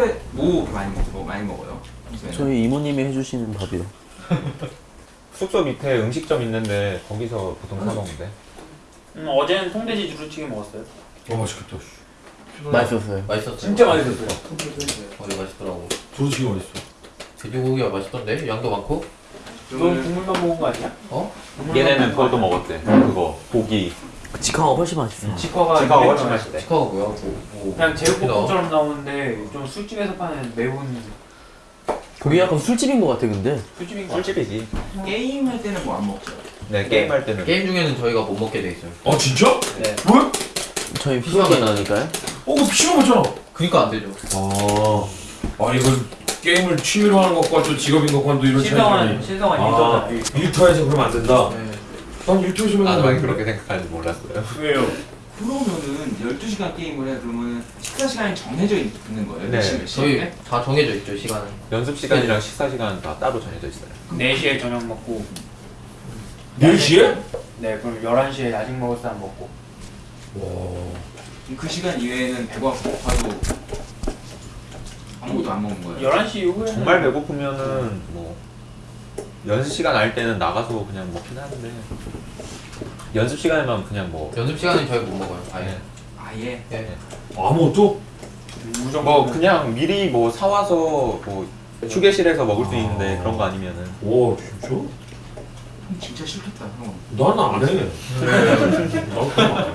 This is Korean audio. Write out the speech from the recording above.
평소에 뭐 많이 먹, 뭐 많이 먹어요? 평소에는? 저희 이모님이 해주시는 밥이요. 숙소 밑에 음식점 있는데 거기서 보통 사 먹는데. 음, 어제는 통돼지 두루치기 먹었어요. 어 맛있겠다. 맛있었어요. 맛있었어요. 진짜 맛있었어요. 거기 맛있더라고. 두루치기 맛있어. 돼지고기가 맛있던데 양도 많고. 넌 국물만 먹은 거 아니야? 어? 얘네는 그것도 먹었대. 그거 고기. 직화가 훨씬 맛있어. 치과가 치과가 이렇게 훨씬 맛있대. 치카가 뭐야? 뭐, 뭐. 그냥 제육볶음처럼 나오는데 좀 술집에서 파는 매운 그게 약간 술집인 것 같아 근데. 술집인 거 같아. 술집이지. 게임 할 때는 뭐 안 먹죠? 네 게임 할 때는. 게임 중에는 저희가 못 먹게 돼 있어요. 아 진짜? 네. 왜? 저희 PC방에 나니까요. 어, 그 PC방 맞잖아. 그니까 안 되죠. 아, 아 이거 게임을 취미로 하는 것과 또 직업인 것과는 또 이런 차이가 신성한 아, 일터잖아. 일터에서 그러면 안 된다. 네. 난 나도 하면 많이 안 그렇게 생각하는지 몰랐어요. 왜요? 그러면은 12시간 게임을 해 그러면 식사 시간이 정해져 있는 거예요? 네. 몇 시, 몇 저희 시에? 다 정해져 있죠 시간은. 연습 시간이랑 식사 시간 다 따로 정해져 있어요. 4시에 저녁 먹고 4시에? 네 그럼 11시에 야식 먹을 사람 먹고 와. 그 시간 이외에는 배가 고파도 아무것도 안 먹는 거예요? 11시 이후에는 정말 배고프면은 뭐 연습 시간 알 때는 나가서 그냥 먹긴 하는데 연습 시간에만 그냥 뭐 연습 시간은 저희 못 먹어요. 아예. 아예? 예. 아무것도? 무조건 뭐 그냥 미리 뭐 사와서 뭐 휴게실에서 먹을 수 있는데 그런 거 아니면은 와 진짜? 형 진짜 싫겠다 형 나는 안 해. 나는 그냥 안 해.